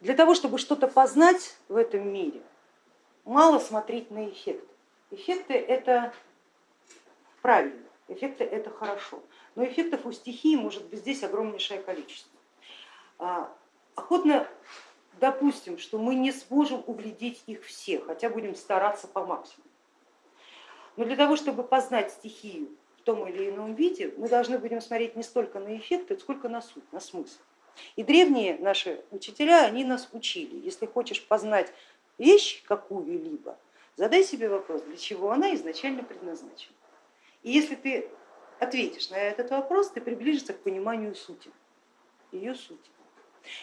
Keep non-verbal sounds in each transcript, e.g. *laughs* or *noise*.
для того, чтобы что-то познать в этом мире, мало смотреть на эффекты. Эффекты это правильно, эффекты это хорошо, но эффектов у стихии может быть здесь огромнейшее количество. А, охотно допустим, что мы не сможем углядеть их все, хотя будем стараться по максимуму. Но для того, чтобы познать стихию в том или ином виде, мы должны будем смотреть не столько на эффекты, сколько на суть, на смысл. И древние наши учителя, они нас учили, если хочешь познать вещь какую-либо, задай себе вопрос, для чего она изначально предназначена. И если ты ответишь на этот вопрос, ты приближишься к пониманию сути, ее сути.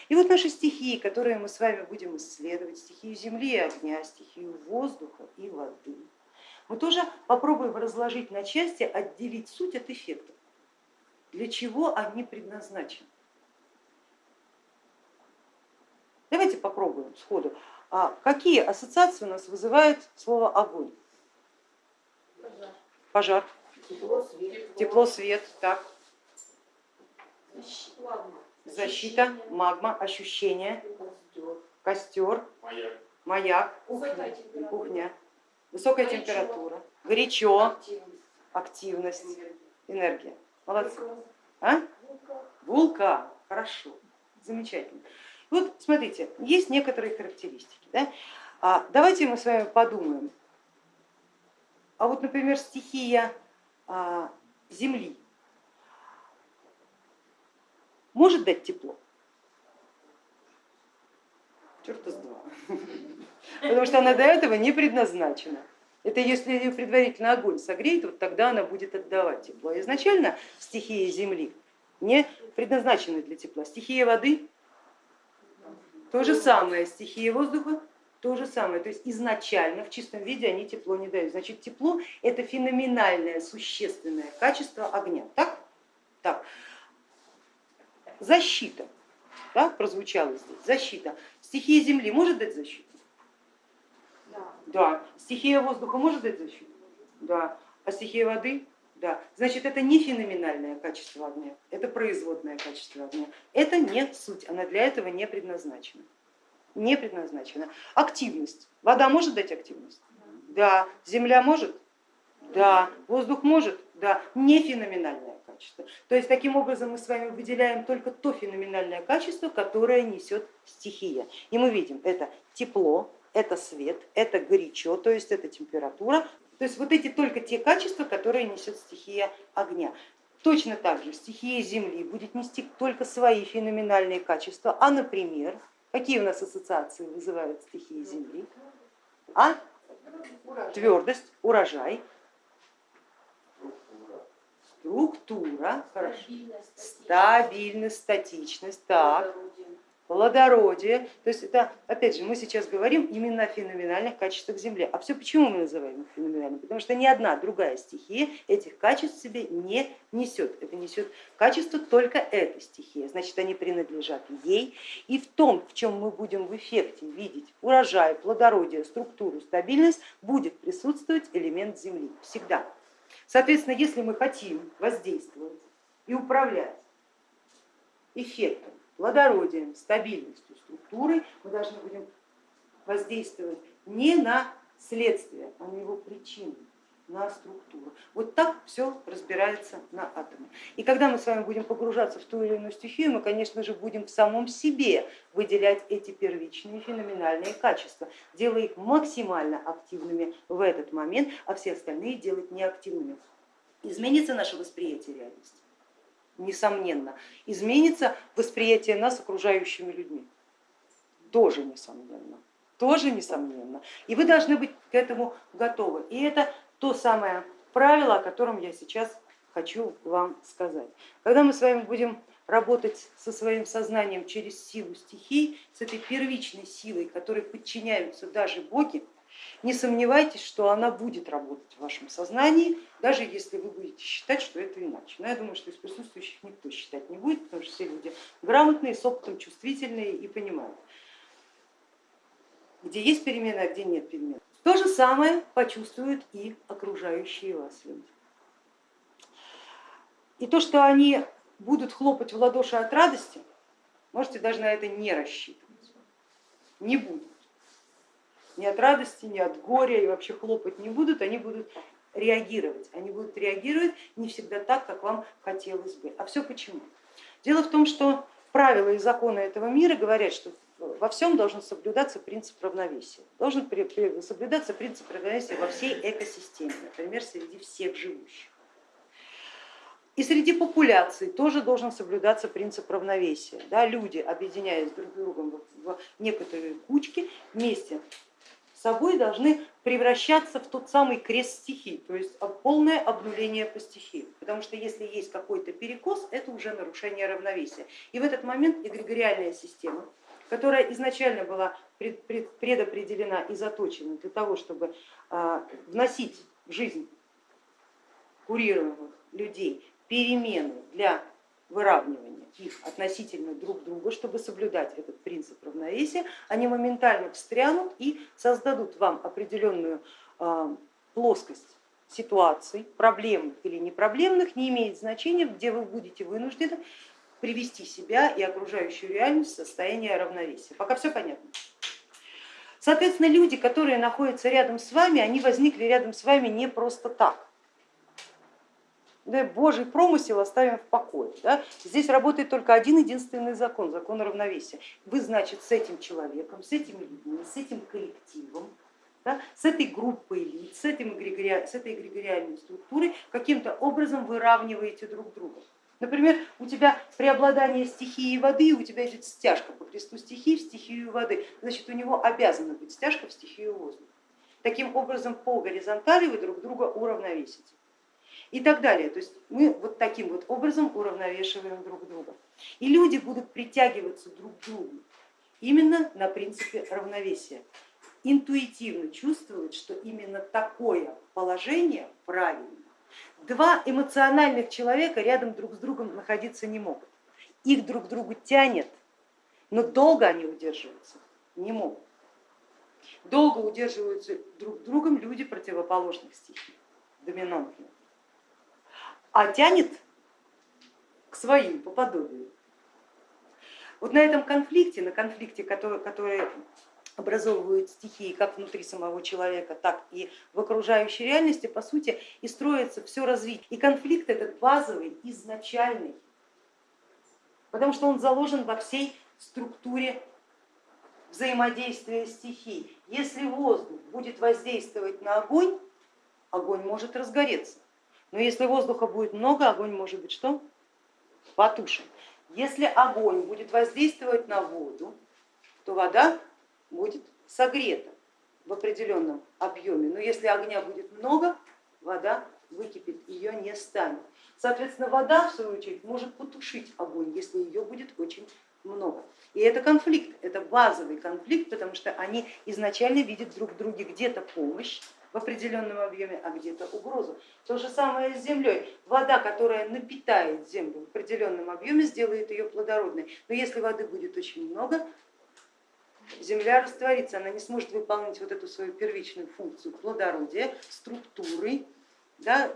И вот наши стихии, которые мы с вами будем исследовать, стихию земли и огня, стихию воздуха и воды, мы тоже попробуем разложить на части, отделить суть от эффектов. Для чего они предназначены? Давайте попробуем сходу. А какие ассоциации у нас вызывает слово огонь? Пожар. Тепло, свет. Тепло, свет. Так. Защита, магма, ощущение, костер, маяк, маяк кухня, кухня, высокая температура, горячо, активность, энергия. Молодцы. А? Вулкан, хорошо, замечательно. Вот смотрите, есть некоторые характеристики. Да? А, давайте мы с вами подумаем. А вот, например, стихия а, Земли может дать тепло? Черта с два. Потому что она до этого не предназначена. Это если ее предварительно огонь согреет, вот тогда она будет отдавать тепло. А изначально стихия Земли не предназначена для тепла. Стихия воды то же самое, стихия воздуха, то же самое. То есть изначально в чистом виде они тепло не дают. Значит, тепло это феноменальное, существенное качество огня. Так? Так. Защита, да, прозвучало здесь, защита. Стихия земли может дать защиту? Да. да. Стихия воздуха может дать защиту? Да. А стихия воды? Да, значит, это не феноменальное качество огня, это производное качество огня. Это не суть, она для этого не предназначена. Не предназначена. Активность. Вода может дать активность? Да. Земля может? Да. Воздух может? Да. Не феноменальное качество. То есть таким образом мы с вами выделяем только то феноменальное качество, которое несет стихия. И мы видим, это тепло, это свет, это горячо, то есть это температура, то есть вот эти только те качества, которые несет стихия огня. Точно так же стихия Земли будет нести только свои феноменальные качества, а, например, какие у нас ассоциации вызывают стихии Земли? А? Твердость, урожай, структура, хорошо. стабильность, статичность, так, плодородие. То есть это, опять же, мы сейчас говорим именно о феноменальных качествах Земли. А все почему мы называем их феноменальными? Потому что ни одна другая стихия этих качеств себе не несет. Это несет качество только эта стихия. Значит, они принадлежат ей. И в том, в чем мы будем в эффекте видеть урожай, плодородие, структуру, стабильность, будет присутствовать элемент Земли всегда. Соответственно, если мы хотим воздействовать и управлять эффектом плодородием, стабильностью структуры мы должны будем воздействовать не на следствие, а на его причину, на структуру. Вот так все разбирается на атомы. И когда мы с вами будем погружаться в ту или иную стихию, мы, конечно же, будем в самом себе выделять эти первичные феноменальные качества, делая их максимально активными в этот момент, а все остальные делать неактивными. Изменится наше восприятие реальности несомненно, изменится восприятие нас окружающими людьми. Тоже несомненно, тоже несомненно. И вы должны быть к этому готовы. И это то самое правило, о котором я сейчас хочу вам сказать. Когда мы с вами будем работать со своим сознанием через силу стихий, с этой первичной силой, которой подчиняются даже боги, не сомневайтесь, что она будет работать в вашем сознании, даже если вы будете считать, что это иначе. Но я думаю, что из присутствующих никто считать не будет, потому что все люди грамотные, с опытом, чувствительные и понимают, где есть перемены, а где нет перемен. То же самое почувствуют и окружающие вас люди. И то, что они будут хлопать в ладоши от радости, можете даже на это не рассчитывать. не будут. Ни от радости, ни от горя и вообще хлопать не будут, они будут реагировать. Они будут реагировать не всегда так, как вам хотелось бы. А все почему? Дело в том, что правила и законы этого мира говорят, что во всем должен соблюдаться принцип равновесия. Должен соблюдаться принцип равновесия во всей экосистеме, например, среди всех живущих. И среди популяций тоже должен соблюдаться принцип равновесия. Да, люди, объединяясь друг с другом в некоторые кучки, вместе собой должны превращаться в тот самый крест стихий, то есть полное обнуление по стихии. Потому что если есть какой-то перекос, это уже нарушение равновесия. И в этот момент эгрегориальная система, которая изначально была предопределена и заточена для того, чтобы а, вносить в жизнь курируемых людей перемены для выравнивания их относительно друг друга, чтобы соблюдать этот принцип равновесия, они моментально встрянут и создадут вам определенную а, плоскость ситуаций, проблемных или непроблемных, не имеет значения, где вы будете вынуждены привести себя и окружающую реальность в состояние равновесия. Пока все понятно. Соответственно, люди, которые находятся рядом с вами, они возникли рядом с вами не просто так да, Божий промысел оставим в покое. Да? Здесь работает только один единственный закон, закон равновесия. Вы, значит, с этим человеком, с этими людьми, с этим коллективом, да, с этой группой лиц, с, этим эгрегори... с этой эгрегориальной структурой каким-то образом выравниваете друг друга. Например, у тебя преобладание стихии воды, у тебя идет стяжка по кресту стихии в стихию воды, значит у него обязана быть стяжка в стихию воздуха. Таким образом по горизонтали вы друг друга уравновесите и так далее. То есть мы вот таким вот образом уравновешиваем друг друга. И люди будут притягиваться друг к другу именно на принципе равновесия. Интуитивно чувствовать, что именно такое положение правильно. Два эмоциональных человека рядом друг с другом находиться не могут. Их друг к другу тянет, но долго они удерживаться не могут. Долго удерживаются друг другом люди противоположных стихий, доминантных а тянет к своим по подобию. Вот на этом конфликте, на конфликте, который, который образовывают стихии как внутри самого человека, так и в окружающей реальности, по сути, и строится все развитие. И конфликт этот базовый, изначальный, потому что он заложен во всей структуре взаимодействия стихий. Если воздух будет воздействовать на огонь, огонь может разгореться. Но если воздуха будет много, огонь может быть что? Потушен. Если огонь будет воздействовать на воду, то вода будет согрета в определенном объеме. Но если огня будет много, вода выкипит, ее не станет. Соответственно, вода, в свою очередь, может потушить огонь, если ее будет очень много. И это конфликт, это базовый конфликт, потому что они изначально видят друг в друге где-то помощь, в определенном объеме, а где-то угрозу. То же самое с землей. Вода, которая напитает землю в определенном объеме, сделает ее плодородной. Но если воды будет очень много, земля растворится, она не сможет выполнить вот эту свою первичную функцию плодородия, структуры, да,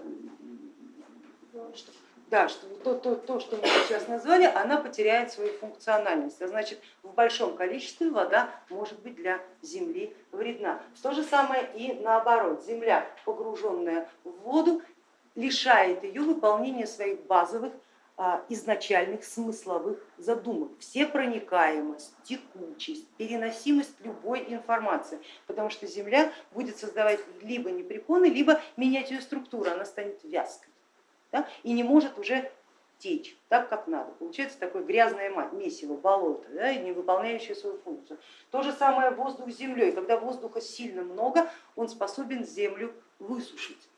да, что то, то, то, что мы сейчас назвали, она потеряет свою функциональность, а значит в большом количестве вода может быть для Земли вредна. То же самое и наоборот, Земля, погруженная в воду, лишает ее выполнения своих базовых а, изначальных смысловых задумок, все проникаемость, текучесть, переносимость любой информации, потому что Земля будет создавать либо непрепоны, либо менять ее структуру, она станет вязкой да, и не может уже течь так, как надо. Получается такое грязное месиво, болото, да, не выполняющее свою функцию. То же самое воздух с землей. Когда воздуха сильно много, он способен землю высушить.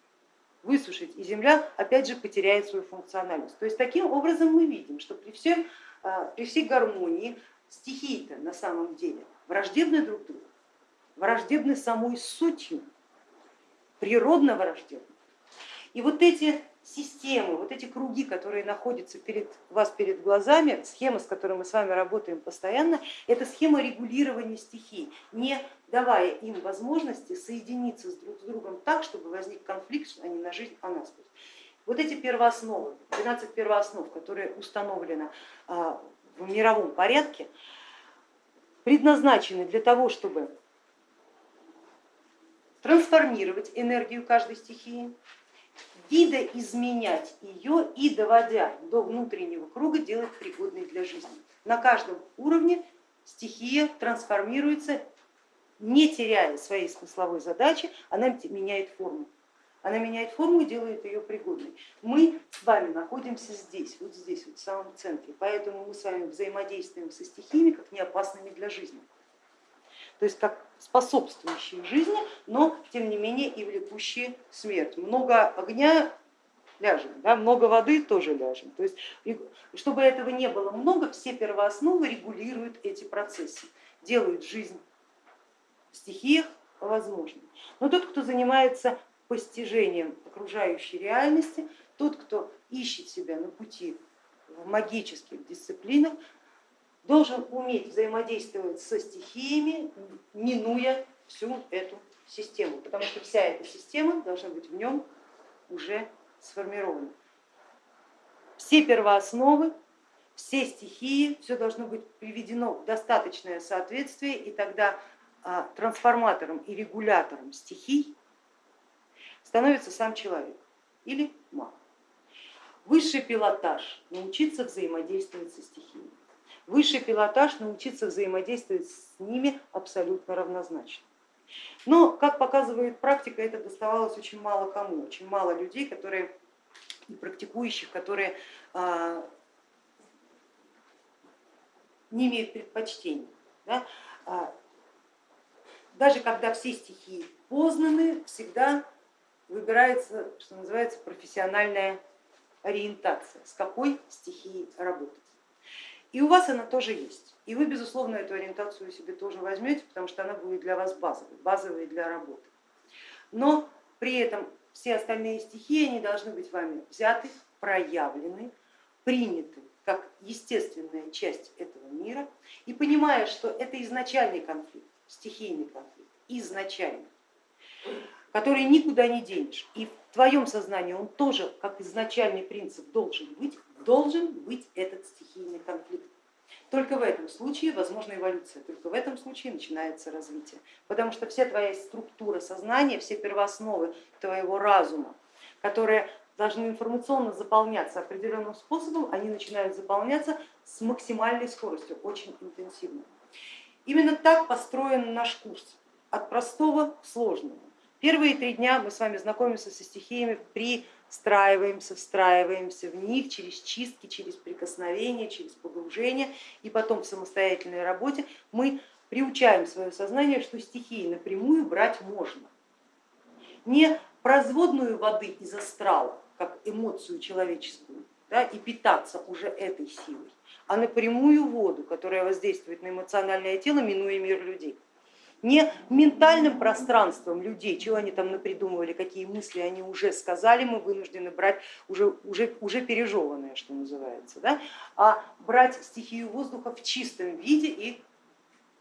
Высушить, и земля опять же потеряет свою функциональность. То есть таким образом мы видим, что при, всем, а, при всей гармонии стихии-то на самом деле враждебны друг другу, враждебны самой сутью, природно враждебны. И вот эти системы, вот эти круги, которые находятся перед вас перед глазами, схема, с которой мы с вами работаем постоянно, это схема регулирования стихий, не давая им возможности соединиться с друг с другом так, чтобы возник конфликт, а не на жизнь, а на смерть. Вот эти первоосновы, 12 первооснов, которые установлены а, в мировом порядке, предназначены для того, чтобы трансформировать энергию каждой стихии, видоизменять ее и доводя до внутреннего круга делать пригодной для жизни. На каждом уровне стихия трансформируется, не теряя своей смысловой задачи, она меняет форму. Она меняет форму и делает ее пригодной. Мы с вами находимся здесь, вот здесь, вот в самом центре, поэтому мы с вами взаимодействуем со стихиями как неопасными для жизни. То есть как способствующие жизни, но тем не менее и влекущие смерть. Много огня ляжем, да, много воды тоже ляжем. То есть, чтобы этого не было много, все первоосновы регулируют эти процессы, делают жизнь в стихиях возможной. Но тот, кто занимается постижением окружающей реальности, тот, кто ищет себя на пути в магических дисциплинах, должен уметь взаимодействовать со стихиями, минуя всю эту систему, потому что вся эта система должна быть в нем уже сформирована. Все первоосновы, все стихии, все должно быть приведено в достаточное соответствие, и тогда а, трансформатором и регулятором стихий становится сам человек или маг. Высший пилотаж научиться взаимодействовать со стихиями. Высший пилотаж научиться взаимодействовать с ними абсолютно равнозначно. Но, как показывает практика, это доставалось очень мало кому, очень мало людей, которые практикующих, которые а, не имеют предпочтений. Да? А, даже когда все стихии познаны, всегда выбирается, что называется, профессиональная ориентация, с какой стихией работать. И у вас она тоже есть. И вы, безусловно, эту ориентацию себе тоже возьмете, потому что она будет для вас базовой, базовой для работы. Но при этом все остальные стихии они должны быть вами взяты, проявлены, приняты как естественная часть этого мира. И понимая, что это изначальный конфликт, стихийный конфликт, изначальный, который никуда не денешь. И в твоем сознании он тоже, как изначальный принцип, должен быть, должен быть этот стихийный конфликт. Только в этом случае возможна эволюция, только в этом случае начинается развитие, потому что вся твоя структура сознания, все первоосновы твоего разума, которые должны информационно заполняться определенным способом, они начинают заполняться с максимальной скоростью, очень интенсивно. Именно так построен наш курс, от простого к сложному. Первые три дня мы с вами знакомимся со стихиями при встраиваемся, в них через чистки, через прикосновение, через погружение и потом в самостоятельной работе мы приучаем свое сознание, что стихии напрямую брать можно. Не производную воды из астрала, как эмоцию человеческую, да, и питаться уже этой силой, а напрямую воду, которая воздействует на эмоциональное тело, минуя мир людей не ментальным пространством людей, чего они там напридумывали, какие мысли они уже сказали, мы вынуждены брать уже, уже, уже пережеванное, что называется, да? а брать стихию воздуха в чистом виде и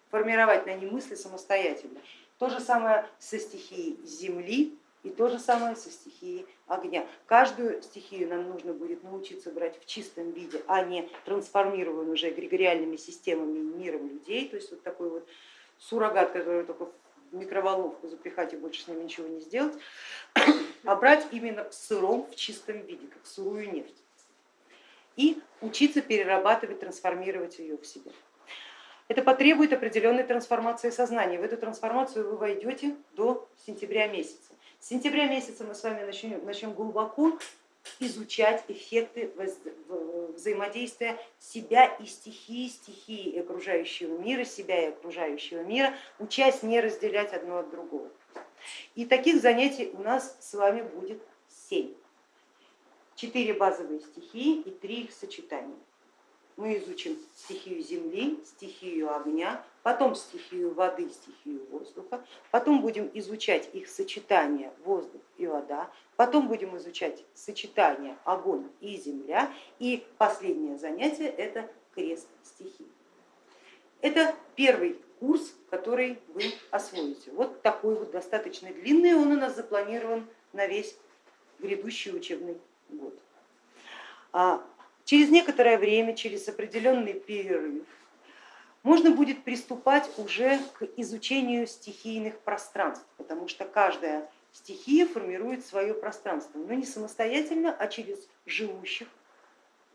формировать на ней мысли самостоятельно. То же самое со стихией земли и то же самое со стихией огня. Каждую стихию нам нужно будет научиться брать в чистом виде, а не трансформированную уже эгрегориальными системами миром людей, то есть вот такой вот суррогат, который только в микроволновку запихать и больше с ним ничего не сделать, *coughs* а брать именно в сыром, в чистом виде, как сырую нефть. И учиться перерабатывать, трансформировать ее в себе. Это потребует определенной трансформации сознания. В эту трансформацию вы войдете до сентября месяца. С сентября месяца мы с вами начнем, начнем глубоко изучать эффекты взаимодействия себя и стихии, стихии и окружающего мира, себя и окружающего мира, учась не разделять одно от другого. И таких занятий у нас с вами будет семь. Четыре базовые стихии и три их сочетания мы изучим стихию земли, стихию огня, потом стихию воды, стихию воздуха, потом будем изучать их сочетание воздух вода, потом будем изучать сочетание огонь и земля, и последнее занятие это крест стихий. Это первый курс, который вы освоите. Вот такой вот достаточно длинный, он у нас запланирован на весь грядущий учебный год. А Через некоторое время, через определенный перерыв, можно будет приступать уже к изучению стихийных пространств, потому что каждая стихия формирует свое пространство, но не самостоятельно, а через живущих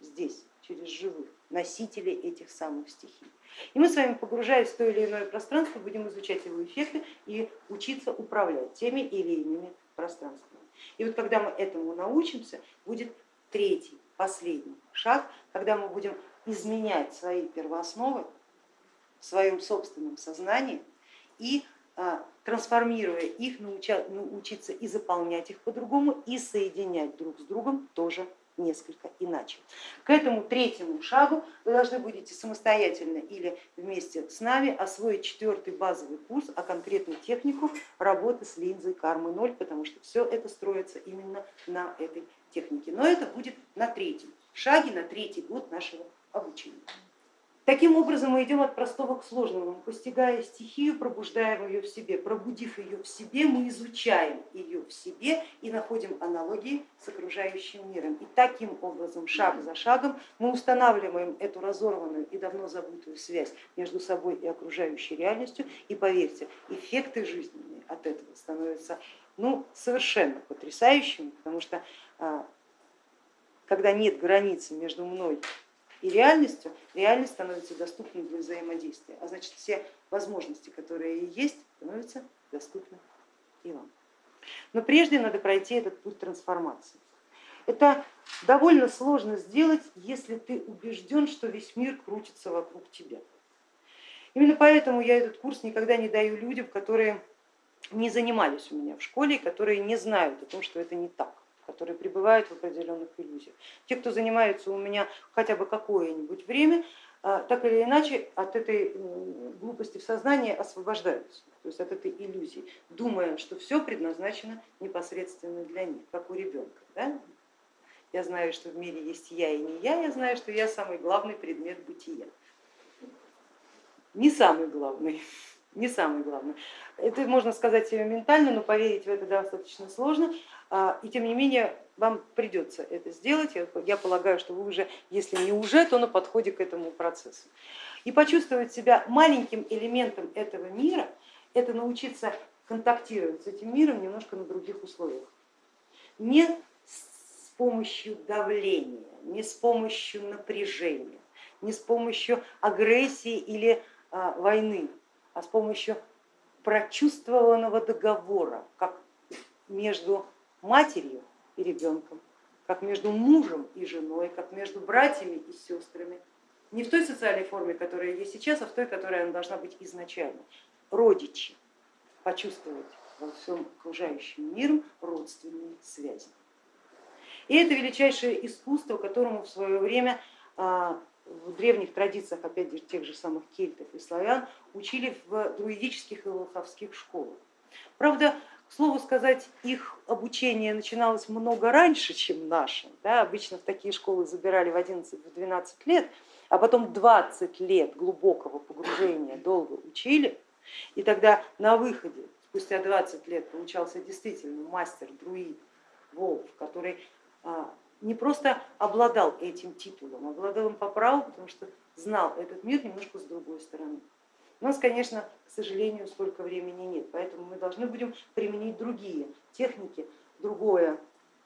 здесь, через живых носителей этих самых стихий. И мы с вами, погружаясь в то или иное пространство, будем изучать его эффекты и учиться управлять теми или иными пространствами. И вот когда мы этому научимся, будет третий, последний шаг, когда мы будем изменять свои первоосновы в своем собственном сознании и трансформируя их, научиться и заполнять их по-другому, и соединять друг с другом тоже несколько иначе. К этому третьему шагу вы должны будете самостоятельно или вместе с нами освоить четвертый базовый курс, а конкретно технику работы с линзой кармы 0, потому что все это строится именно на этой технике. Но это будет на третьем шаге, на третий год нашего обучения. Таким образом мы идем от простого к сложному, постигая стихию, пробуждаем ее в себе. Пробудив ее в себе, мы изучаем ее в себе и находим аналогии с окружающим миром. И таким образом, шаг за шагом, мы устанавливаем эту разорванную и давно забытую связь между собой и окружающей реальностью. И поверьте, эффекты жизненные от этого становятся ну, совершенно потрясающими, потому что а, когда нет границы между мной и реальностью, реальность становится доступной для взаимодействия, а значит все возможности, которые есть, становятся доступны и вам. Но прежде надо пройти этот путь трансформации. Это довольно сложно сделать, если ты убежден, что весь мир крутится вокруг тебя. Именно поэтому я этот курс никогда не даю людям, которые не занимались у меня в школе, которые не знают о том, что это не так которые пребывают в определенных иллюзиях. Те, кто занимается у меня хотя бы какое-нибудь время, а, так или иначе от этой глупости в сознании освобождаются, то есть от этой иллюзии, думая, что все предназначено непосредственно для них, как у ребенка. Да? Я знаю, что в мире есть я и не я, я знаю, что я самый главный предмет бытия. Не самый главный *laughs* не самый главный. Это можно сказать себе ментально, но поверить в это достаточно сложно. А, и тем не менее вам придется это сделать. Я полагаю, что вы уже, если не уже, то на подходе к этому процессу. И почувствовать себя маленьким элементом этого мира, это научиться контактировать с этим миром немножко на других условиях. Не с помощью давления, не с помощью напряжения, не с помощью агрессии или а, войны, а с помощью прочувствованного договора, как между матерью и ребенком, как между мужем и женой, как между братьями и сестрами. Не в той социальной форме, которая есть сейчас, а в той, которая она должна быть изначально. Родичи почувствовать во всем окружающем миром родственные связи. И это величайшее искусство, которому в свое время а, в древних традициях, опять же, тех же самых кельтов и славян, учили в друидических и волховских школах. Правда, слову сказать, их обучение начиналось много раньше, чем наше. Да, обычно в такие школы забирали в 11-12 лет, а потом 20 лет глубокого погружения долго учили, и тогда на выходе, спустя 20 лет, получался действительно мастер, друид, волк, который а, не просто обладал этим титулом, обладал им по праву, потому что знал этот мир немножко с другой стороны. У нас, конечно, к сожалению, столько времени нет, поэтому мы должны будем применить другие техники, другое,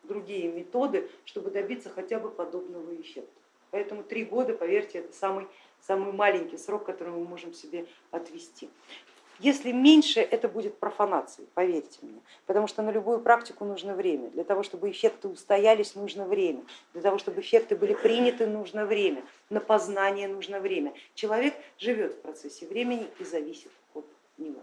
другие методы, чтобы добиться хотя бы подобного эффекта. Поэтому три года, поверьте, это самый, самый маленький срок, который мы можем себе отвести. Если меньше, это будет профанацией, поверьте мне, потому что на любую практику нужно время. Для того, чтобы эффекты устоялись, нужно время. Для того, чтобы эффекты были приняты, нужно время. На познание нужно время. Человек живет в процессе времени и зависит от него.